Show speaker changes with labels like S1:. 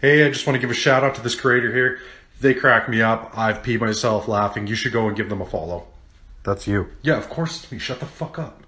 S1: Hey, I just want to give a shout out to this creator here. They crack me up. I've peed myself laughing. You should go and give them a follow.
S2: That's you.
S1: Yeah, of course it's me. Shut the fuck up.